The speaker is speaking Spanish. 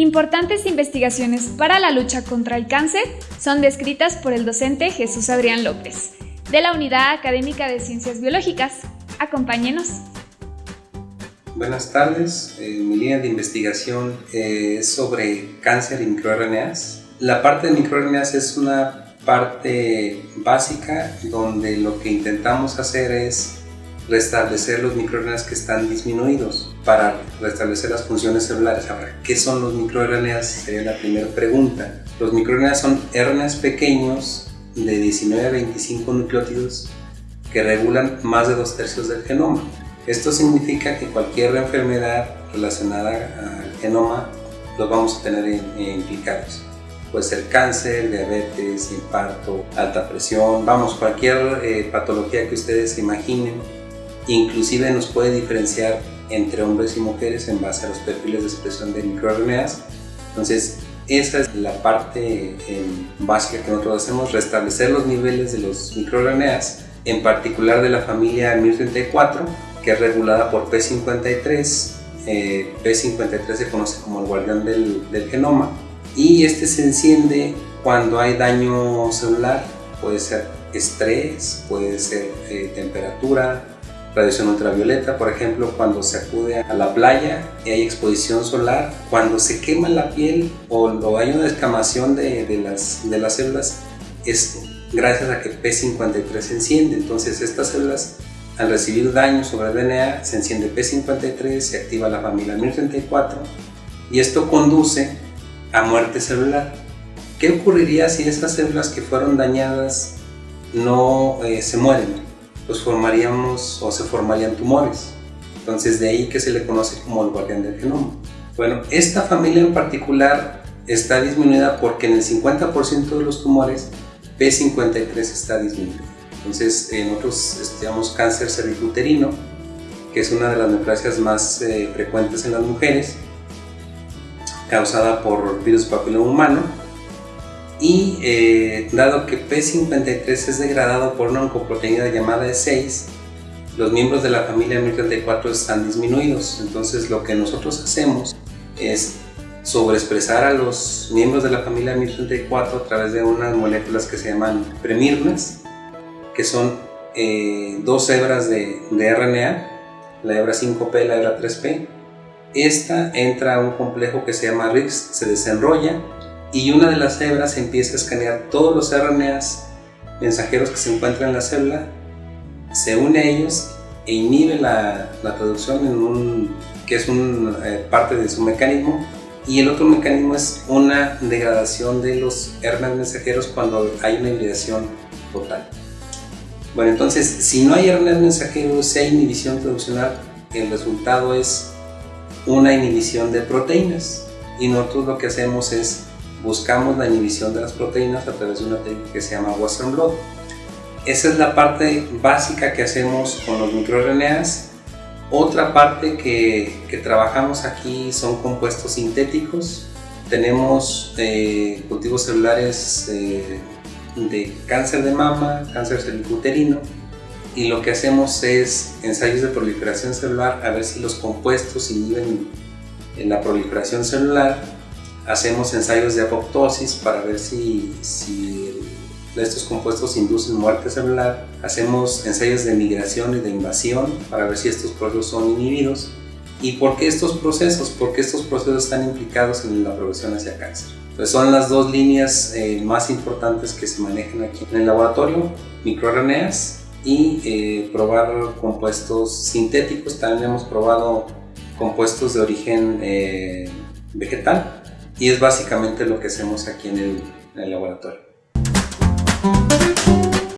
Importantes investigaciones para la lucha contra el cáncer son descritas por el docente Jesús Adrián López, de la Unidad Académica de Ciencias Biológicas. Acompáñenos. Buenas tardes, eh, mi línea de investigación es sobre cáncer y microRNAs. La parte de microRNAs es una parte básica donde lo que intentamos hacer es restablecer los microRNAs que están disminuidos para restablecer las funciones celulares. Ahora, ¿qué son los microRNAs? Sería la primera pregunta. Los microRNAs son RNAs pequeños de 19 a 25 nucleótidos que regulan más de dos tercios del genoma. Esto significa que cualquier enfermedad relacionada al genoma los vamos a tener implicados. Puede ser cáncer, diabetes, infarto, alta presión, vamos, cualquier eh, patología que ustedes imaginen Inclusive nos puede diferenciar entre hombres y mujeres en base a los perfiles de expresión de microRNAs. Entonces, esa es la parte eh, básica que nosotros hacemos, restablecer los niveles de los microRNAs, en particular de la familia MIR34, que es regulada por P53. Eh, P53 se conoce como el guardián del, genoma y este se enciende cuando hay daño celular, puede ser estrés, puede ser eh, temperatura, radiación ultravioleta, por ejemplo, cuando se acude a la playa y hay exposición solar, cuando se quema la piel o, hay una descamación de, las, de las células, es gracias a que P53 se enciende. Entonces estas células al recibir daño sobre el DNA se enciende P53, se activa la familia MIR34 y esto conduce a muerte celular. ¿Qué ocurriría si esas células que fueron dañadas no eh, se mueren? Pues formaríamos o se formarían tumores. Entonces de ahí que se le conoce como el guardián del genoma. Bueno, esta familia en particular está disminuida porque en el 50% de los tumores P53 está disminuido. Entonces nosotros estudiamos cáncer cervicuterino, que es una de las neoplasias más eh, frecuentes en las mujeres, causada por virus papiloma humano y eh, dado que P53 es degradado por una oncoproteína llamada E6, los miembros de la familia MIR34 están disminuidos. Entonces lo que nosotros hacemos es sobreexpresar a los miembros de la familia MIR34 a través de unas moléculas que se llaman premirnas, que son eh, dos hebras de, de RNA, la hebra 5P y la hebra 3P. Esta entra a un complejo que se llama RIX, se desenrolla y una de las hebras empieza a escanear todos los RNAs mensajeros que se encuentran en la célula, se une a ellos e inhibe la, la traducción en un, que es una eh, parte de su mecanismo y el otro mecanismo es una degradación de los RNAs mensajeros cuando hay una hibridación total. Bueno, entonces, si no hay RNAs mensajeros, si hay inhibición traduccional, el resultado es una inhibición de proteínas y nosotros lo que hacemos es buscamos la inhibición de las proteínas a través de una técnica que se llama Western Blot. Esa es la parte básica que hacemos con los microRNAs. Otra parte que, que trabajamos aquí son compuestos sintéticos. Tenemos eh, cultivos celulares eh, de cáncer de mama, cáncer cervicuterino y lo que hacemos es ensayos de proliferación celular a ver si los compuestos inhiben en la proliferación celular hacemos ensayos de apoptosis para ver si, si estos compuestos inducen muerte celular, hacemos ensayos de migración y de invasión para ver si estos procesos son inhibidos. ¿Y por qué estos procesos? Porque estos procesos están implicados en la progresión hacia cáncer. Entonces son las dos líneas eh, más importantes que se manejan aquí en el laboratorio, microRNAs y eh, probar compuestos sintéticos. También hemos probado compuestos de origen eh, vegetal y es básicamente lo que hacemos aquí en el, laboratorio.